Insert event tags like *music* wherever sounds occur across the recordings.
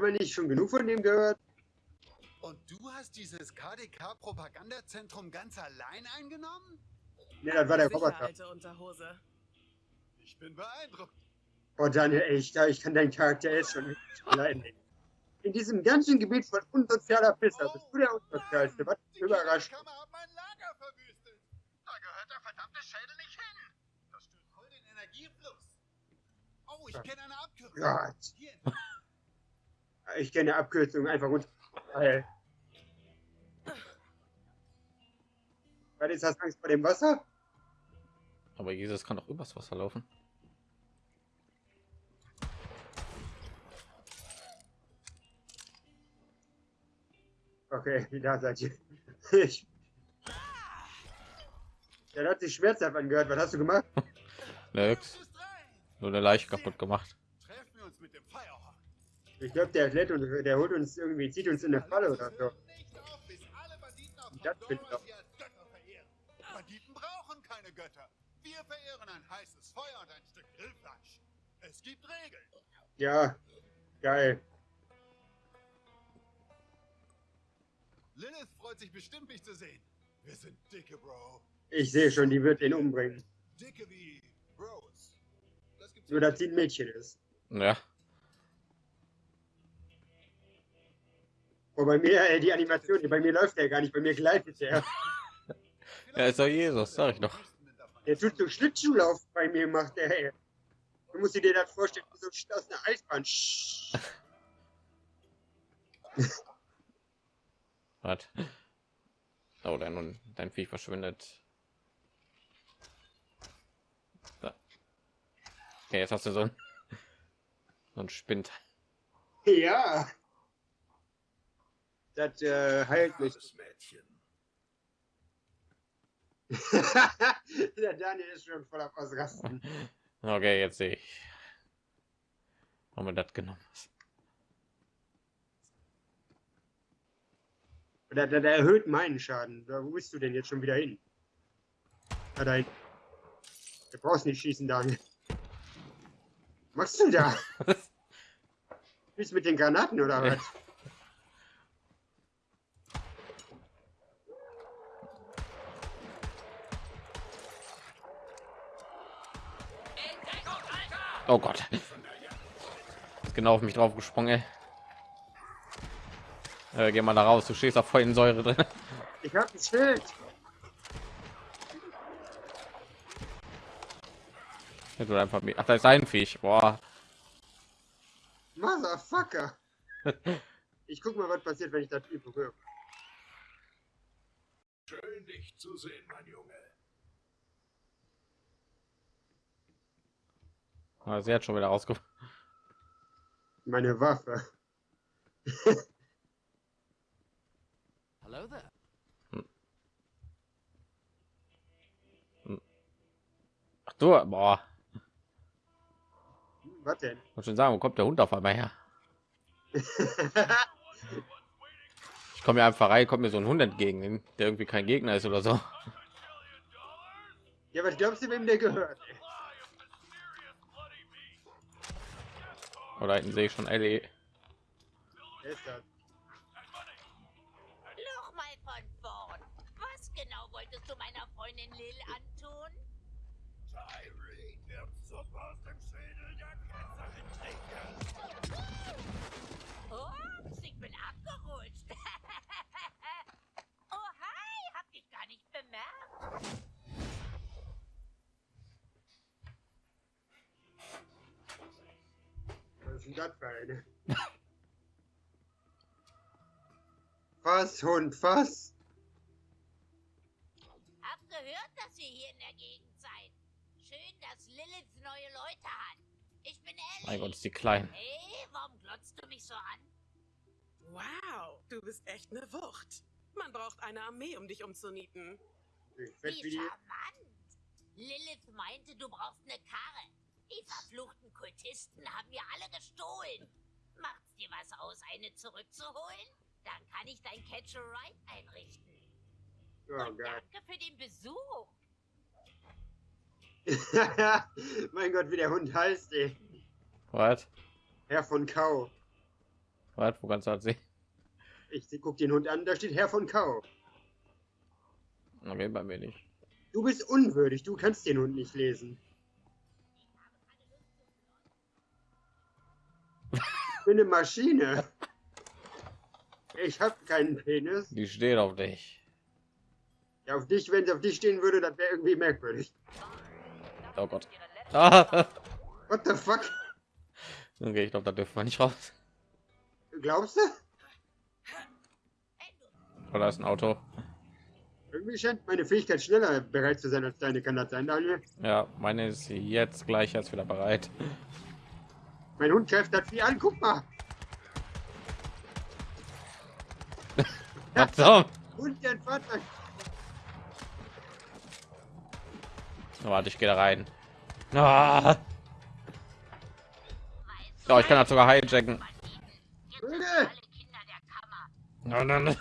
Haben wir nicht schon genug von dem gehört? Und du hast dieses KDK-Propagandazentrum ganz allein eingenommen? Ne, das war der Unterhose. Ich bin beeindruckt. Oh, Daniel, ey, ich, ich kann deinen Charakter jetzt schon nicht leiden. In diesem ganzen Gebiet von unsozialer Pisser bist du der Unsozialste. Was Die überrascht. Kammer hat mein Lager verwüstet. Da gehört der verdammte Schädel nicht hin. Das stört voll den Energiefluss. Oh, ich kenne eine Abkürzung. Gott. Hier, Ich kenne Abkürzungen einfach runter. Ey. Was ist das Angst vor dem Wasser? Aber Jesus kann doch übers Wasser laufen. Okay, *laughs* da seid ihr. Ich. Der hat sich schmerzhaft angehört. Was hast du gemacht? *laughs* Nix. Nur eine Leiche kaputt gemacht. Ich glaube, der lädt und der holt uns irgendwie, zieht uns in eine Falle oder so. Das Götter verehren. Banditen brauchen keine Götter. Wir verehren ein heißes Feuer und ein Stück Grillfleisch. Es gibt Regeln. Ja, geil. Lilith freut sich bestimmt, mich zu sehen. Wir sind dicke, Bro. Ich sehe schon, die wird ihn umbringen. Dicke wie Bros. Das gibt's Nur, dass sie ein Mädchen ist. Ja, Wo bei mir, äh, die Animation, bei mir läuft der gar nicht, bei mir gleitet der. er ist doch Jesus, sag ich doch. Der tut so Schlittschuhlauf bei mir, macht der, ey. Du musst dir das vorstellen, wie so ein aus einer Eisbahn. *laughs* Was? Oh, dein, dein Viech verschwindet. Da. Okay, jetzt hast du so ein, so ein Spind. Ja. Das äh, heilt mich. *laughs* der Daniel ist schon voll auf Ausrasten. Okay, jetzt sehe ich. Haben wir das genommen? Der, der, der erhöht meinen Schaden. Da, wo bist du denn jetzt schon wieder hin? Da dahin. Du brauchst nicht schießen, Daniel. Was machst du da? *laughs* Bist mit den Granaten oder was? Oh Gott. Ist genau auf mich drauf gesprungen. ey. Äh, geh mal da raus, du stehst auf vollen Säure drin. Ich hab ein Schild. Ja, du einfach mit. Ach, da ist ein Viech. Boah. Motherfucker. Ich guck mal, was passiert, wenn ich das berühre. Schön, dich zu sehen, mein Junge. Ah, Sie hat schon wieder rausgekommen. Meine Waffe. Hello there. Ach du, boah. Was denn? Muss schon sagen, wo kommt der Hund auf einmal her? *laughs* Ich komme ja einfach rein, kommt mir so ein Hund entgegen, der irgendwie kein Gegner ist oder so. ja, was glaubst du, wem der gehört? ey? Oder hinten sehe ich schon Ellie. Nochmal von vorn. Was genau wolltest du meiner Freundin Lil antun? Tyree wird Suppe aus dem Schädel der Ketzerin trinken. Ups, ich bin abgerutscht. oh, hi, hab dich gar nicht bemerkt. Was ist denn das für eine? Was, Hund, was? Hab gehört, dass ihr hier in der Gegend seid. Schön, dass Lilith neue Leute hat. Ich bin Ellie. Mein Gott, ist die klein. Hey, warum glotzt du mich so an? Wow, du bist echt eine Wucht. Man braucht eine Armee, um dich umzunieten. Wie charmant. Lilith meinte, du brauchst eine Karre. Die verfluchten Kultisten haben mir alle gestohlen. Macht's dir was aus, eine zurückzuholen? Dann kann ich dein Catch a Ride einrichten. Oh Und Gott. danke für den Besuch. *laughs* mein Gott, wie der Hund heißt, ey. Was? Herr von Kau. Was, wo kannst du das sehen? Ich guck den Hund an, da steht Herr von Kau. Okay, bei mir nicht. Du bist unwürdig, du kannst den Hund nicht lesen. Bin eine Maschine. Ich habe keinen Penis. Die steht auf dich. Ja, auf dich, wenn sie auf dich stehen würde, das wäre irgendwie merkwürdig. Oh Gott. Ah. *laughs* What the fuck? Okay, ich glaube, da dürfen wir nicht raus. Glaubst du? Oder ist ein Auto? Irgendwie scheint meine Fähigkeit schneller bereit zu sein als deine. Kann das sein, Daniel? Ja, meine ist jetzt gleich jetzt wieder bereit. Mein Hund greift das wie an, guck mal. Was so? Hund, der ein Fahrzeug. Warte, ich gehe da rein. Ah. Oh, ich kann das sogar hijacken. Nein, nein, nein.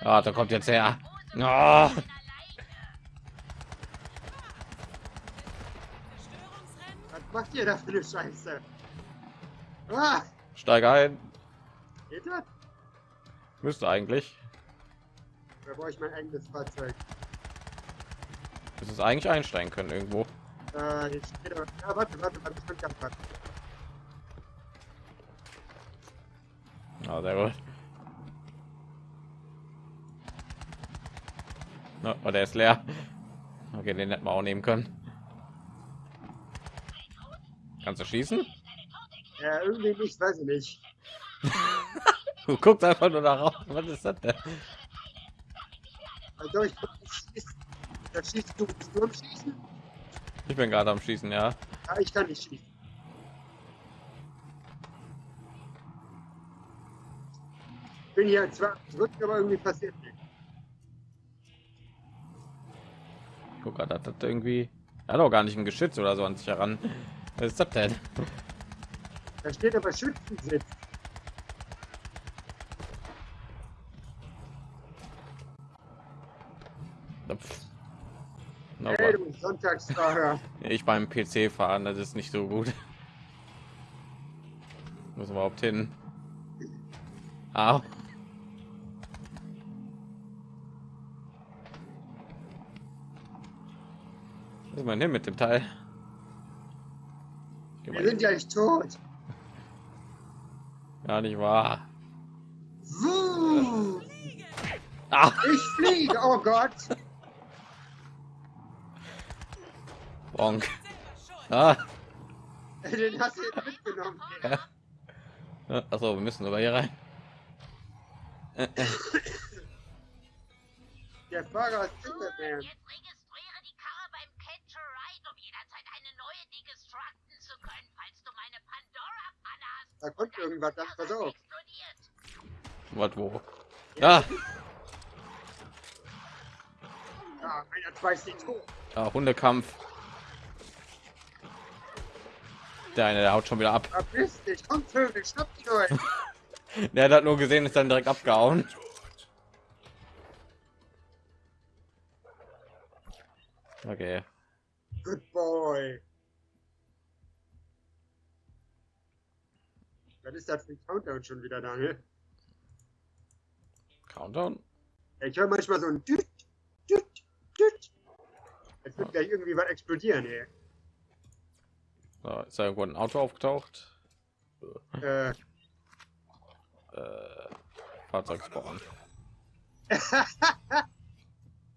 Ah, da kommt jetzt her. Was macht ihr da für eine Scheiße? Ah! Steige ein. Geht das? Müsste eigentlich. Da brauche ich mein eigenes Fahrzeug. Müsste es eigentlich einsteigen können irgendwo. Äh, jetzt steht aber. Ja, warte, warte, warte, ich bin ganz warte. Ah, sehr gut. Oh, der ist leer. Okay, den hätten wir auch nehmen können. Kannst du schießen? Ja, irgendwie nicht, weiß ich nicht. *laughs* Du guckst einfach nur darauf. Was ist das denn? Also ich da schießt du, du am Schießen? Ich bin gerade am Schießen, ja. Ja, ich kann nicht schießen. Ich bin hier zwar zurück, aber irgendwie passiert nichts. Guck gerade, hat das irgendwie. Er hat auch gar nicht ein Geschütz oder so an sich heran. Was ist das denn? Da steht aber Schützensitz. Na, Hey, du Sonntagsfahrer. *laughs* Ich beim PC fahren, das ist nicht so gut. Muss überhaupt hin. Ah. Ist man hin mit dem Teil? Geh Wir sind gleich tot. Gar nicht wahr. Wuh, Ah, ich fliege, oh Gott. Bonk. Ah. Den hast du jetzt mitgenommen. Achso, wir müssen sogar hier rein. Der Fahrer ist Superman. Jetzt registriere die Karre beim Catch a Ride, um jederzeit eine neue degestructen zu können, falls du meine Pandora-Panne hast. Da kommt irgendwas, dann pass auf. Was wo? Ah, Ja, einer schmeißt ihn tot. ah, Hundekampf. Der eine, der haut schon wieder ab. Verpiss dich, komm Vögel, schnapp die Leute. *laughs* Der hat nur gesehen, ist dann direkt abgehauen. Okay. Good boy. Was ist das für ein Countdown schon wieder, Daniel? Countdown. Ich höre manchmal so ein Düt, Düt, Düt. Jetzt wird gleich irgendwie was explodieren, ey. So, ist da irgendwo ein Auto aufgetaucht? Äh, Äh, Fahrzeug spawnen. *laughs*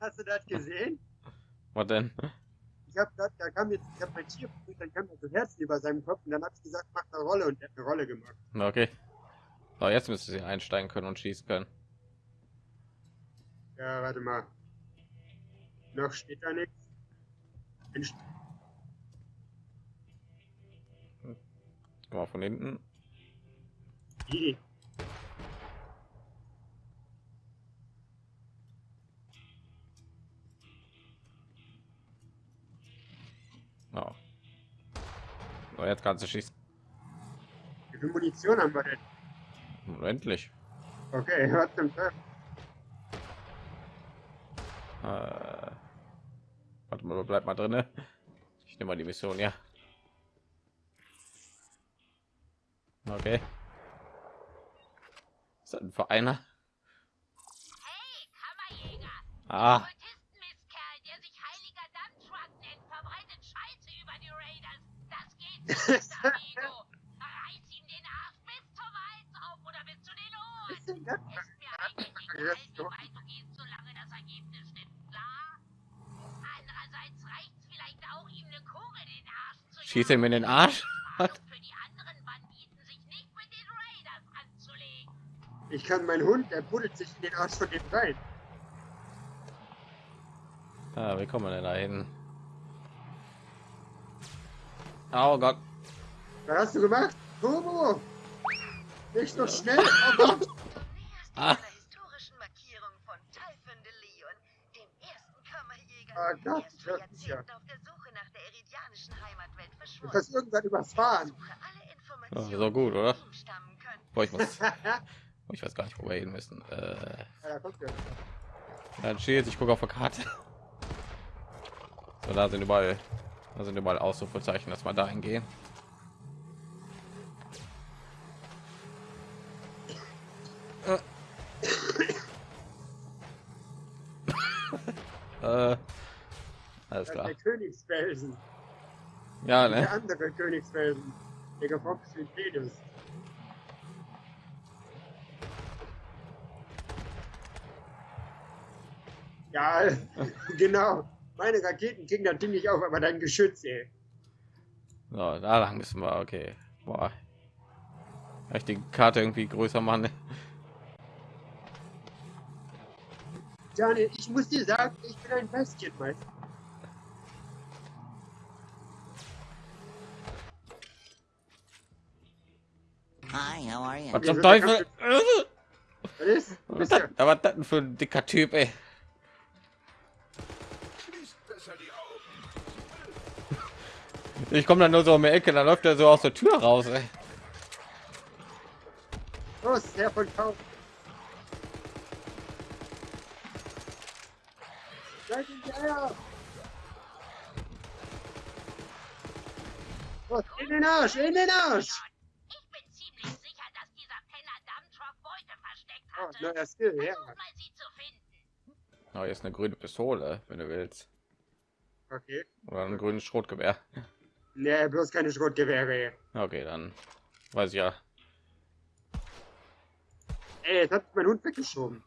hast du das gesehen? Was denn? Ich hab grad, da kam jetzt, ich hab mein Tier, dann kam da so Herz über seinem Kopf und dann hab ich gesagt, mach eine Rolle und er hat eine Rolle gemacht. Okay. So, jetzt müsste sie einsteigen können und schießen können. Ja, warte mal. Noch steht da nichts. Guck mal von hinten. die. So, jetzt kannst du schießen. Wie viel Munition haben wir denn? Und endlich. Okay, *laughs* was zum? Äh, Warte mal, bleib mal drin. Ich nehme mal die Mission, ja. Okay. Ist das ein Vereiner? Hey, Kammerjäger! Ah, schießt mir in den Arsch? Ich kann meinen Hund, der buddelt sich in den Arsch von dem rein. Ah, wie kommen wir denn da hin? Oh Gott. Was hast du gemacht? Turbo! Nicht so schnell! Oh *laughs* Gott! Ah. Ah, Gott, vor das ist ja- Jahrzehnten auf der Suche nach der eridianischen Heimatwelt Du verschwunden. hast irgendwann überfahren. Informationen, so gut, oder? Boah, ich muss. *laughs* Oh, ich weiß gar nicht, wo wir hin müssen. Äh, Ja, dann steht, ich gucke auf der Karte. So, da sind überall, da sind überall Ausrufezeichen, dass man da hingehen. äh, alles Das ist klar. der Königsfelsen. Ja, Der ne? andere Königsfelsen. Der gefrockte Pedus. Ja, *laughs* genau. Meine Raketen kriegen das Ding nicht auf, aber dein Geschütz, ey. So, da lang müssen wir. Okay. Boah. Kann ich die Karte irgendwie größer machen? Daniel, ich muss dir sagen, ich bin ein Basketmeister. Hi, how are you? Was zum Teufel? Was ist? *laughs* Was da war das denn für ein dicker Typ, ey? Schließt Ich komme dann nur so um die Ecke, dann läuft er so aus der Tür raus, ey. los, Herr von Kauf. In! Los, den Arsch, in den Arsch! Ich bin ziemlich sicher, dass dieser Penner Dampftruck Beute versteckt Oh, hatte. neuer Skill, ja. Versuch mal, sie zu finden. Oh, hier ist eine grüne Pistole, wenn du willst. Okay. Oder ein grünes Schrotgewehr. Nee, bloß keine Schrotgewehre. Okay, dann weiß ich ja. Ey, jetzt hat mein Hund weggeschoben.